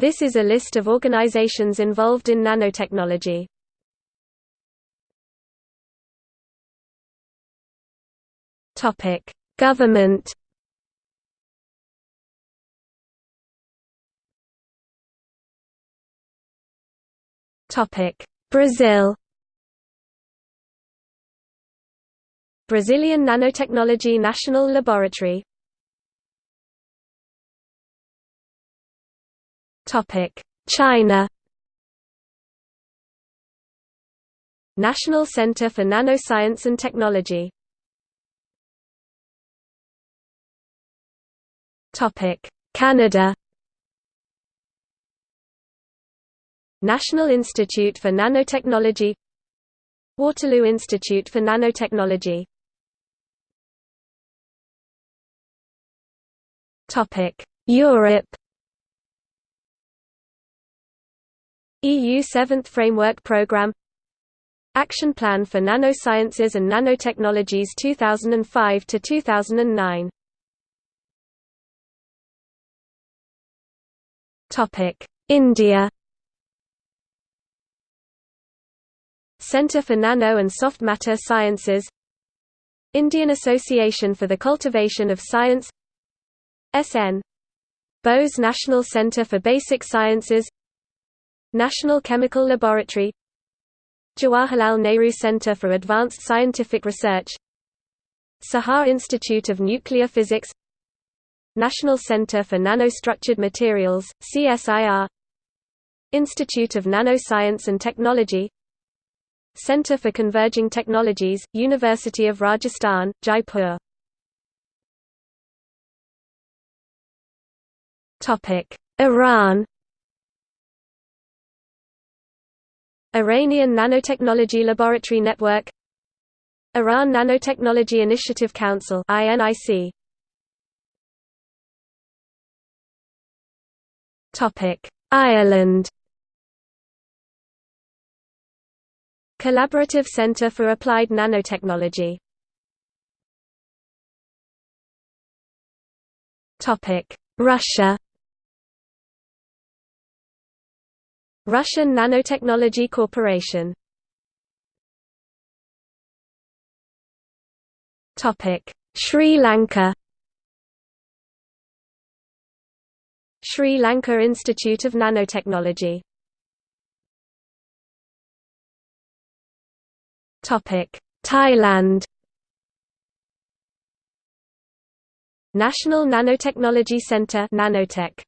This is a list of organizations involved in nanotechnology. Topic: Government. Topic: Brazil. Brazilian Nanotechnology National Laboratory. China. National Center for Nanoscience and Technology. Topic: Canada. National Institute for Nanotechnology Waterloo Institute for Nanotechnology Topic: Europe EU 7th Framework Programme Action Plan for Nanosciences and Nanotechnologies 2005 to 2009 Topic: India. Centre for Nano and Soft Matter Sciences. Indian Association for the Cultivation of Science. SN Bose National Centre for Basic Sciences National Chemical Laboratory Jawaharlal Nehru Centre for Advanced Scientific Research Saha Institute of Nuclear Physics National Center for Nanostructured Materials, CSIR Institute of Nanoscience and Technology Center for Converging Technologies, University of Rajasthan, Jaipur. Iran Iranian Nanotechnology Laboratory Network Iran Nanotechnology Initiative Council INIC Topic: Ireland. Collaborative Centre for Applied Nanotechnology. Topic: Russia. Russian Nanotechnology Corporation. Sri Lanka. Sri Lanka Institute of Nanotechnology Thailand National Nanotechnology Centre Nanotech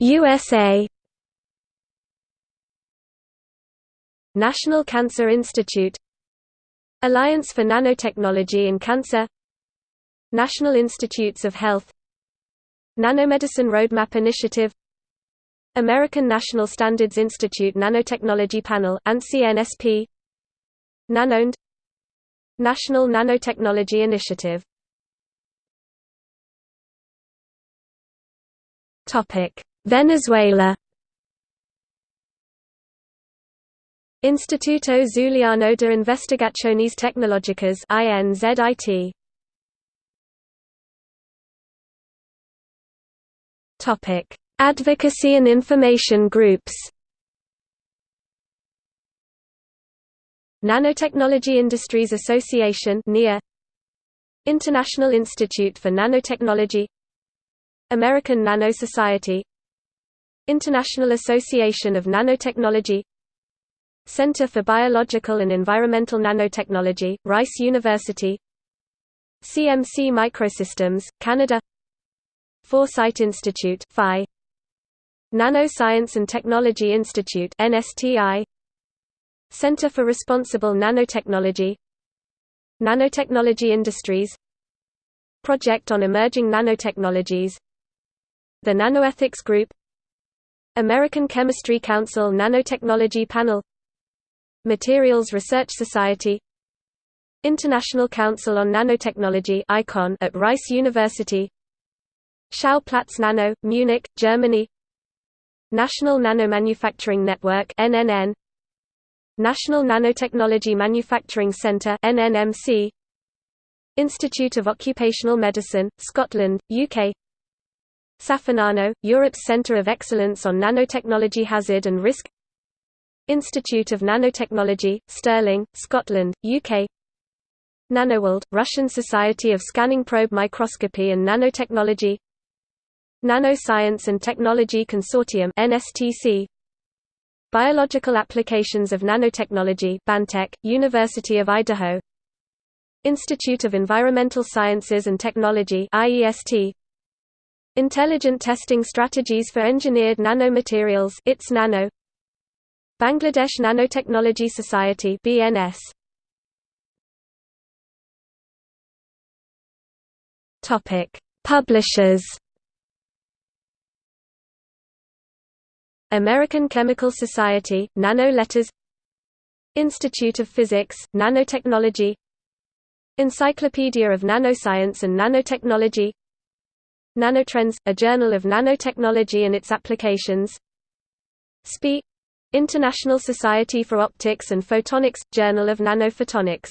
USA National Cancer Institute. Alliance for Nanotechnology in Cancer. National Institutes of Health. Nanomedicine Roadmap Initiative. American National Standards Institute Nanotechnology Panel ANSI-NSP NanoND National Nanotechnology Initiative Venezuela Instituto Zuliano de Investigaciones Tecnológicas INZIT Topic: Advocacy and information groups. Nanotechnology Industries Association (NIA), International Institute for Nanotechnology, American Nano Society, International Association of Nanotechnology, Center for Biological and Environmental Nanotechnology, Rice University, CMC Microsystems, Canada Foresight Institute FI, Nano Science and Technology Institute NSTI Center for Responsible Nanotechnology Nanotechnology Industries Project on Emerging Nanotechnologies The Nanoethics Group American Chemistry Council Nanotechnology Panel Materials Research Society International Council on Nanotechnology ICON at Rice University Schauplatz Nano, Munich, Germany National Nanomanufacturing Network NNN National Nanotechnology Manufacturing Center NNMC Institute of Occupational Medicine, Scotland, UK SAFENANO, Europe's Centre of Excellence on Nanotechnology Hazard and Risk. Institute of Nanotechnology, Stirling, Scotland, UK NanoWorld, Russian Society of Scanning Probe Microscopy and Nanotechnology. Nanoscience and Technology Consortium NSTC Biological Applications of Nanotechnology Bantech, University of Idaho. Institute of Environmental Sciences and Technology IEST Intelligent Testing Strategies for Engineered Nanomaterials ITS Nano. Bangladesh Nanotechnology Society BNS Topic. Publishers. American Chemical Society Nano Letters. Institute of Physics Nanotechnology. Encyclopedia of Nanoscience and Nanotechnology Nanotrends, a journal of nanotechnology and its applications. SPI International Society for Optics and Photonics – Journal of Nanophotonics.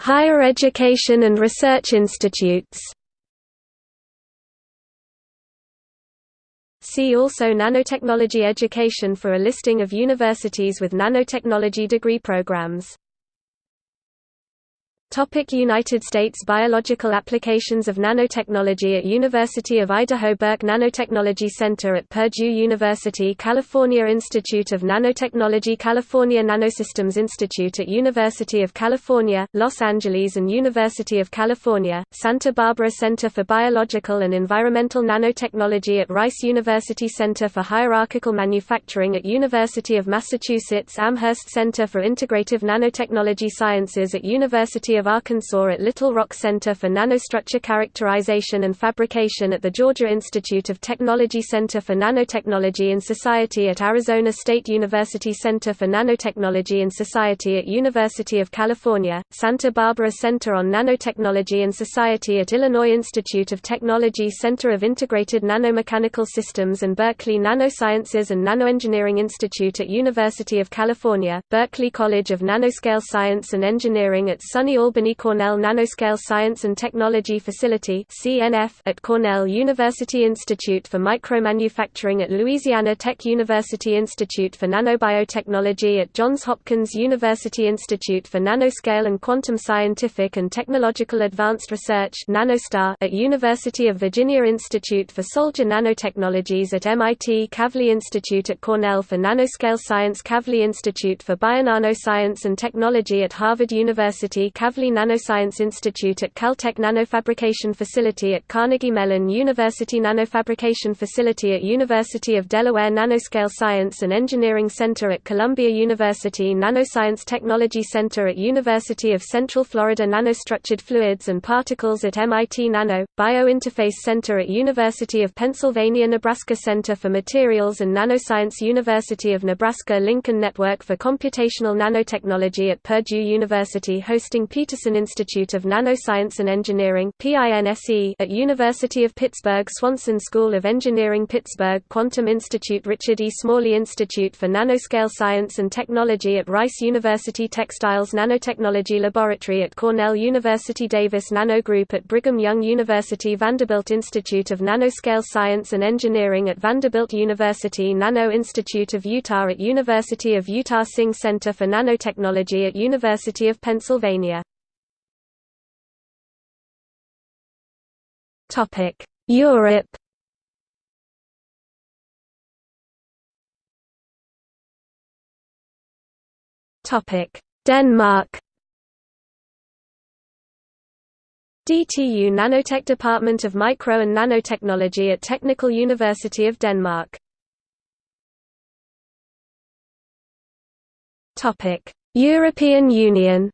Higher education and research institutes. See also Nanotechnology education for a listing of universities with nanotechnology degree programs. Topic United States Biological applications of nanotechnology at University of Idaho Burke Nanotechnology Center at Purdue University California Institute of Nanotechnology California Nanosystems Institute at University of California, Los Angeles and University of California, Santa Barbara Center for Biological and Environmental Nanotechnology at Rice University Center for Hierarchical Manufacturing at University of Massachusetts Amherst Center for Integrative Nanotechnology Sciences at University of of Arkansas at Little Rock Center for Nanostructure Characterization and Fabrication at the Georgia Institute of Technology Center for Nanotechnology and Society at Arizona State University Center for Nanotechnology and Society at University of California, Santa Barbara Center on Nanotechnology and Society at Illinois Institute of Technology Center of Integrated Nanomechanical Systems and Berkeley Nanosciences and Nanoengineering Institute at University of California, Berkeley College of Nanoscale Science and Engineering at SUNY Albany Cornell Nanoscale Science and Technology Facility at Cornell University Institute for Micromanufacturing at Louisiana Tech University Institute for Nanobiotechnology at Johns Hopkins University Institute for Nanoscale and Quantum Scientific and Technological Advanced Research at University of Virginia Institute for Soldier Nanotechnologies at MIT Kavli Institute at Cornell for Nanoscale Science Kavli Institute for Bionanoscience and Technology at Harvard University Kavli Kavli Nanoscience Institute at Caltech Nanofabrication Facility at Carnegie Mellon University Nanofabrication Facility at University of Delaware Nanoscale Science and Engineering Center at Columbia University Nanoscience Technology Center at University of Central Florida Nanostructured Fluids and Particles at MIT Nano, Biointerface Center at University of Pennsylvania Nebraska Center for Materials and Nanoscience University of Nebraska Lincoln Network for Computational Nanotechnology at Purdue University hosting Petersen Institute of Nanoscience and Engineering at University of Pittsburgh Swanson School of Engineering Pittsburgh Quantum Institute Richard E. Smalley Institute for Nanoscale Science and Technology at Rice University Textiles Nanotechnology Laboratory at Cornell University Davis Nano Group at Brigham Young University Vanderbilt Institute of Nanoscale Science and Engineering at Vanderbilt University Nano Institute of Utah at University of Utah Singh Center for Nanotechnology at University of Pennsylvania Topic: Europe. Topic: Denmark. DTU Nanotech Department of Micro and Nanotechnology at Technical University of Denmark. Topic: European Union.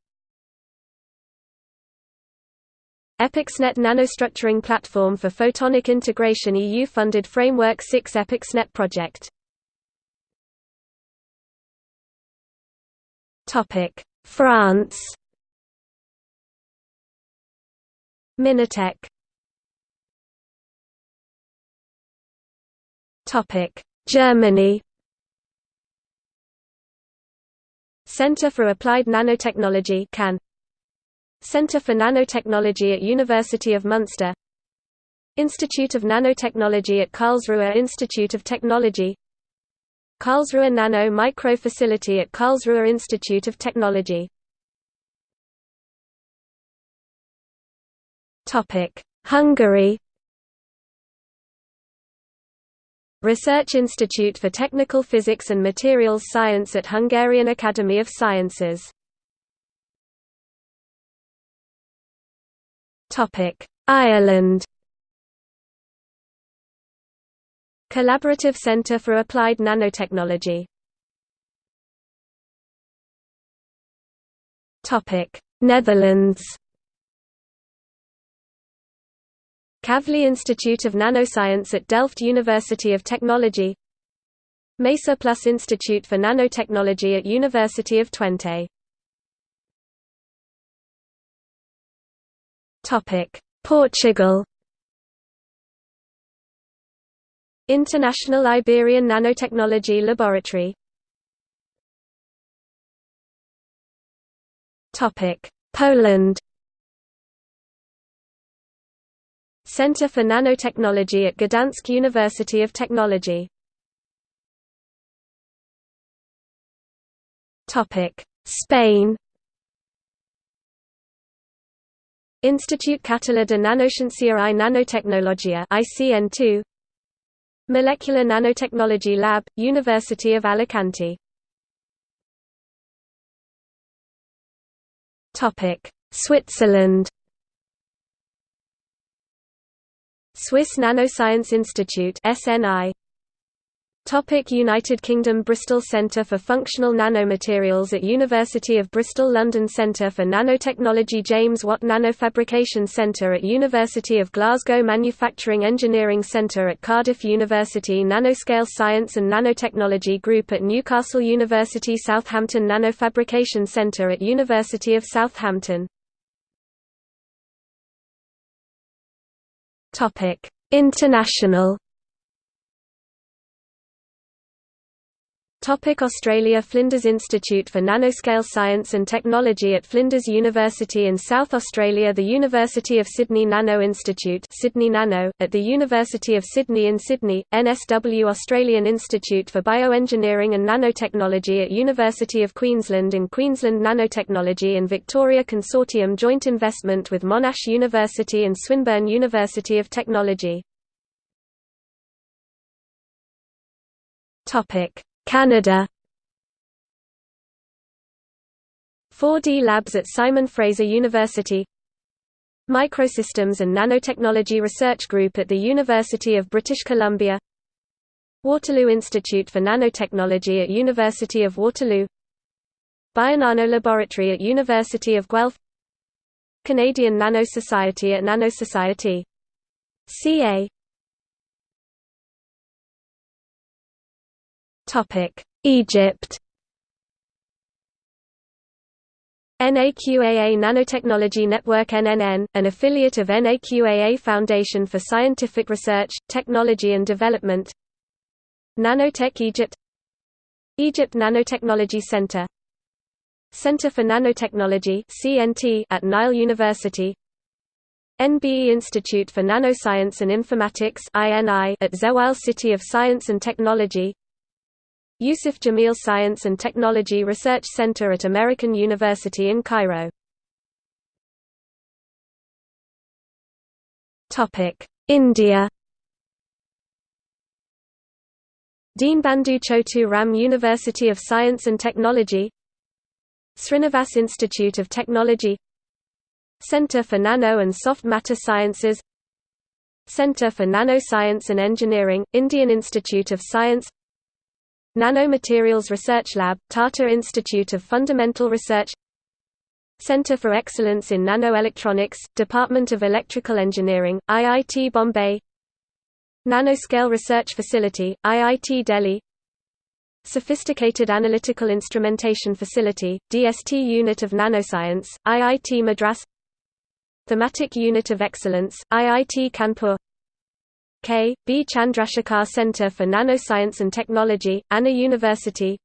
EPICSnet nanostructuring platform for photonic integration EU-funded Framework 6 EPICSnet project. France. Minatec Germany. Center for Applied Nanotechnology CAN Center for Nanotechnology at University of Munster. Institute of Nanotechnology at Karlsruhe Institute of Technology. Karlsruhe Nano Micro Facility at Karlsruhe Institute of Technology. Hungary. Research Institute for Technical Physics and Materials Science at Hungarian Academy of Sciences Ireland. Collaborative Centre for Applied Nanotechnology. Topic: Netherlands. Kavli Institute of Nanoscience at Delft University of Technology. Mesa Plus Institute for Nanotechnology at University of Twente Portugal. International Iberian Nanotechnology Laboratory. Topic: Poland. Center for Nanotechnology at Gdansk University of Technology. Topic: Spain Institut Català de Nanociència i Nanotecnologia ICN2 Molecular Nanotechnology Lab, University of Alicante. Switzerland. Swiss Nanoscience Institute SNI Topic United Kingdom Bristol Centre for Functional Nanomaterials at University of Bristol London Centre for Nanotechnology James Watt Nanofabrication Centre at University of Glasgow Manufacturing Engineering Centre at Cardiff University Nanoscale Science and Nanotechnology Group at Newcastle University Southampton Nanofabrication Centre at University of Southampton. International Topic Australia Flinders Institute for Nanoscale Science and Technology at Flinders University in South Australia The University of Sydney Nano Institute Sydney Nano, at the University of Sydney in Sydney, NSW Australian Institute for Bioengineering and Nanotechnology at University of Queensland in Queensland Nanotechnology and Victoria Consortium joint investment with Monash University and Swinburne University of Technology Canada. 4D Labs at Simon Fraser University. Microsystems and Nanotechnology Research Group at the University of British Columbia. Waterloo Institute for Nanotechnology at University of Waterloo. Bionano Laboratory at University of Guelph. Canadian Nano Society at Nanosociety Egypt NAQAA Nanotechnology Network NNN, an affiliate of NAQAA Foundation for Scientific Research, Technology and Development Nanotech Egypt Egypt Nanotechnology Center Center for Nanotechnology CNT at Nile University NBE Institute for Nanoscience and Informatics at Zewail City of Science and Technology Youssef Jameel Science and Technology Research Center at American University in Cairo. India. Deenbandhu Chotu Ram University of Science and Technology. Srinivas Institute of Technology. Center for Nano and Soft Matter Sciences. Center for Nanoscience and Engineering, Indian Institute of Science Nanomaterials Research Lab, Tata Institute of Fundamental Research Center for Excellence in Nanoelectronics, Department of Electrical Engineering, IIT Bombay Nanoscale Research Facility, IIT Delhi Sophisticated Analytical Instrumentation Facility, DST Unit of Nanoscience, IIT Madras Thematic Unit of Excellence, IIT Kanpur K. B. Chandrasekhar Center for Nanoscience and Technology, Anna University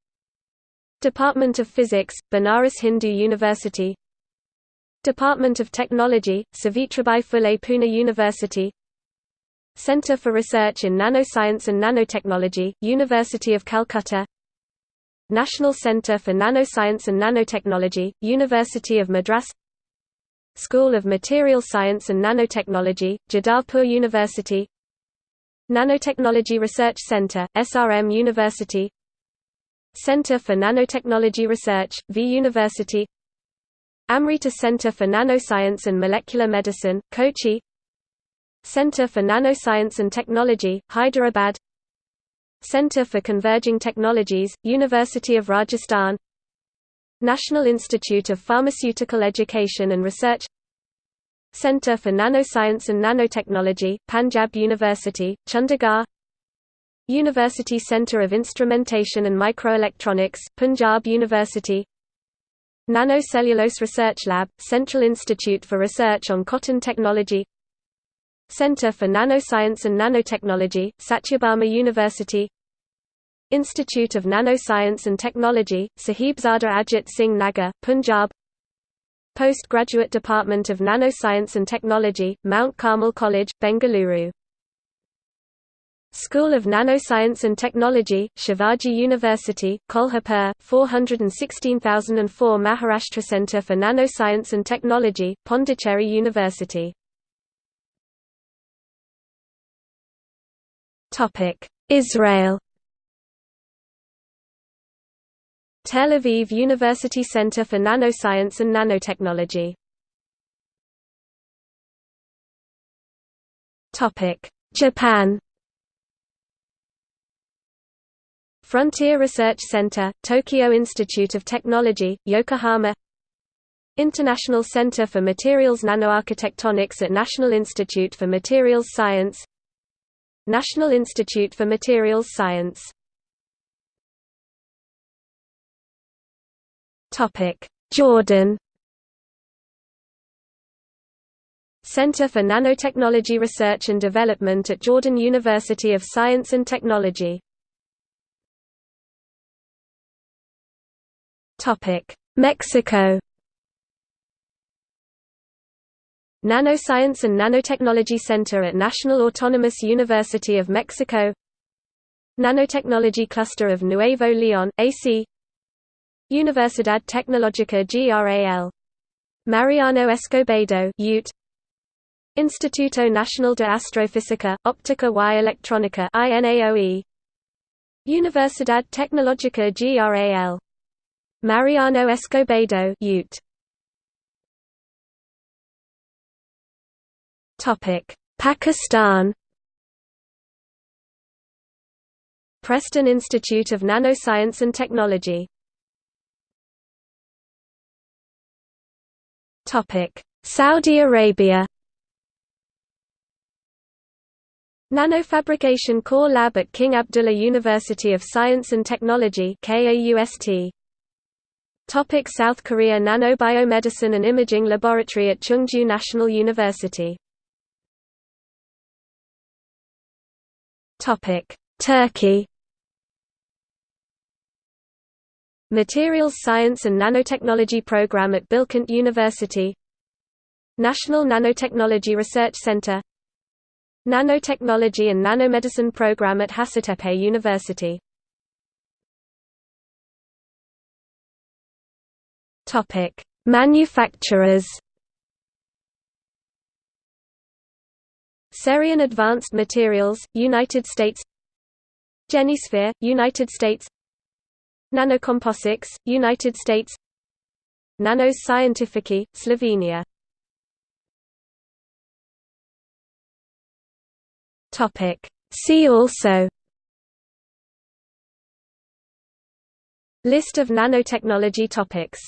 Department of Physics, Banaras Hindu University Department of Technology, Savitribai Phule Pune University Centre for Research in Nanoscience and Nanotechnology, University of Calcutta National Centre for Nanoscience and Nanotechnology, University of Madras School of Material Science and Nanotechnology, Jadavpur University Nanotechnology Research Centre, SRM University. Centre for Nanotechnology Research, V University. Amrita Centre for Nanoscience and Molecular Medicine, Kochi. Centre for Nanoscience and Technology, Hyderabad. Centre for Converging Technologies, University of Rajasthan. National Institute of Pharmaceutical Education and Research Centre for Nanoscience and Nanotechnology, Panjab University, Chandigarh. University Centre of Instrumentation and Microelectronics, Punjab University. Nanocellulose Research Lab, Central Institute for Research on Cotton Technology. Centre for Nanoscience and Nanotechnology, Sathyabama University. Institute of Nanoscience and Technology, Sahibzada Ajit Singh Nagar, Punjab Postgraduate Department of Nanoscience and Technology, Mount Carmel College, Bengaluru. School of Nanoscience and Technology, Shivaji University, Kolhapur, 416004 Maharashtra Center for Nanoscience and Technology, Pondicherry University. Israel Tel Aviv University Center for Nanoscience and Nanotechnology. Topic: Japan. Frontier Research Center, Tokyo Institute of Technology, Yokohama. International Center for Materials Nanoarchitectonics at National Institute for Materials Science. National Institute for Materials Science Jordan. Center for Nanotechnology Research and Development at Jordan University of Science and Technology. Mexico. Nanoscience and Nanotechnology Center at National Autonomous University of Mexico. Nanotechnology Cluster of Nuevo León, AC Universidad Tecnológica Gral. Mariano Escobedo UT Instituto Nacional de Astrofísica, Óptica y Electrónica INAOE Universidad Tecnológica Gral. Mariano Escobedo Ute. Topic: Pakistan Preston Institute of Nanoscience and Technology Topic: Saudi Arabia Nanofabrication Core Lab at King Abdullah University of Science and Technology KAUST Topic. South Korea Nanobiomedicine and Imaging Laboratory at Chungju National University Topic. Turkey Materials Science and Nanotechnology Program at Bilkent University National Nanotechnology Research Center Nanotechnology and Nanomedicine Program at Hacettepe University Manufacturers. Cerion Advanced Materials, United States. Genisphere, United States. Nanocomposites, United States. Nanos Scientifici, Slovenia. See also List of nanotechnology topics